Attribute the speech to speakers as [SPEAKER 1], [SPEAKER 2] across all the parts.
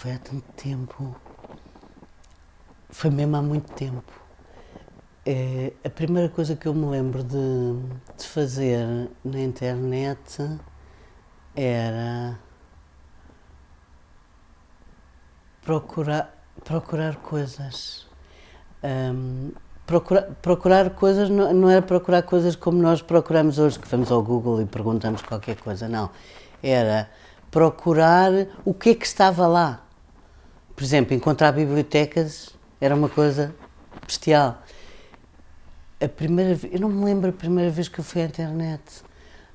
[SPEAKER 1] foi há tanto tempo. Foi mesmo há muito tempo. É, a primeira coisa que eu me lembro de, de fazer na internet era procurar, procurar coisas. Um, procurar, coisas não, não era procurar coisas como nós procuramos hoje, que vamos ao Google e perguntamos qualquer coisa, não. Era procurar o que é que estava lá. Por exemplo, encontrar bibliotecas era uma coisa bestial. A primeira eu não me lembro a primeira vez que eu fui à internet.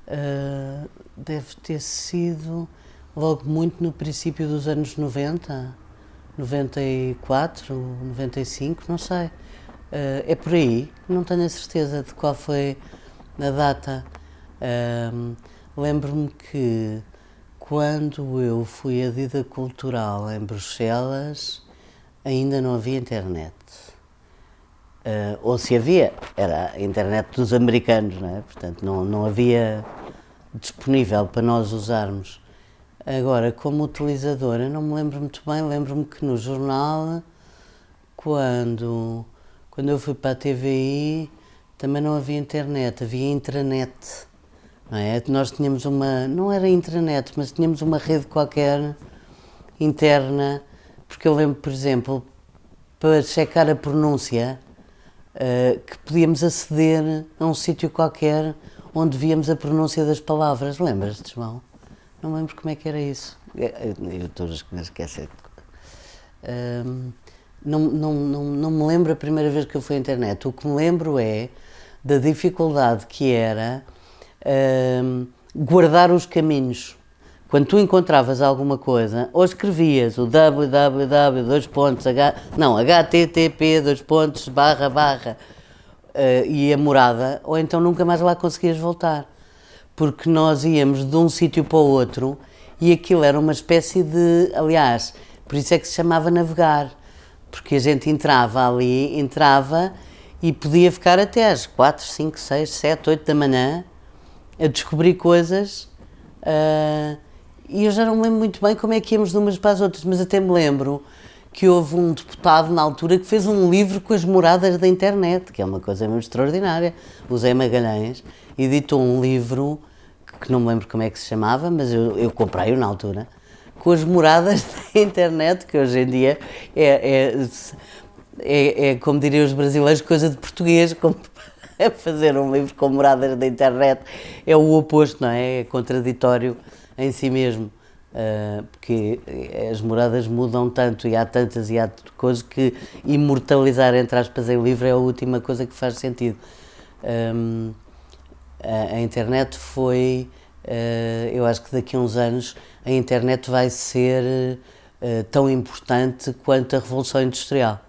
[SPEAKER 1] Uh, deve ter sido logo muito no princípio dos anos 90, 94, 95, não sei. Uh, é por aí, não tenho a certeza de qual foi a data. Uh, Lembro-me que quando eu fui a Dida Cultural em Bruxelas, ainda não havia internet. Uh, ou se havia, era a internet dos americanos, não é? portanto não, não havia disponível para nós usarmos. Agora, como utilizadora, não me lembro muito bem, lembro-me que no jornal, quando, quando eu fui para a TVI, também não havia internet, havia intranet. É? Nós tínhamos uma, não era intranet, mas tínhamos uma rede qualquer interna, porque eu lembro, por exemplo, para checar a pronúncia, uh, que podíamos aceder a um sítio qualquer onde víamos a pronúncia das palavras. Lembras-te, João? Não lembro como é que era isso. É, eu estou a esquecer. Uh, não, não, não, não me lembro a primeira vez que eu fui à internet. O que me lembro é da dificuldade que era guardar os caminhos. Quando tu encontravas alguma coisa, ou escrevias o www, dois pontos, h, não, http, dois pontos, barra, barra, uh, e a morada, ou então nunca mais lá conseguias voltar. Porque nós íamos de um sítio para o outro e aquilo era uma espécie de, aliás, por isso é que se chamava navegar, porque a gente entrava ali, entrava e podia ficar até às 4, 5, 6, 7, 8 da manhã a descobrir coisas uh, e eu já não me lembro muito bem como é que íamos de umas para as outras, mas até me lembro que houve um deputado na altura que fez um livro com as moradas da internet, que é uma coisa mesmo extraordinária. O Zé Magalhães editou um livro que não me lembro como é que se chamava, mas eu, eu comprei-o na altura, com as moradas da internet, que hoje em dia é, é, é, é como diriam os brasileiros, coisa de português, como fazer um livro com moradas da internet é o oposto, não é? É contraditório em si mesmo, uh, porque as moradas mudam tanto e há tantas e há coisas que imortalizar, entre aspas, em livro é a última coisa que faz sentido. A, internet foi, uh, eu acho que daqui a uns anos a internet vai ser uh, tão importante quanto a Revolução Industrial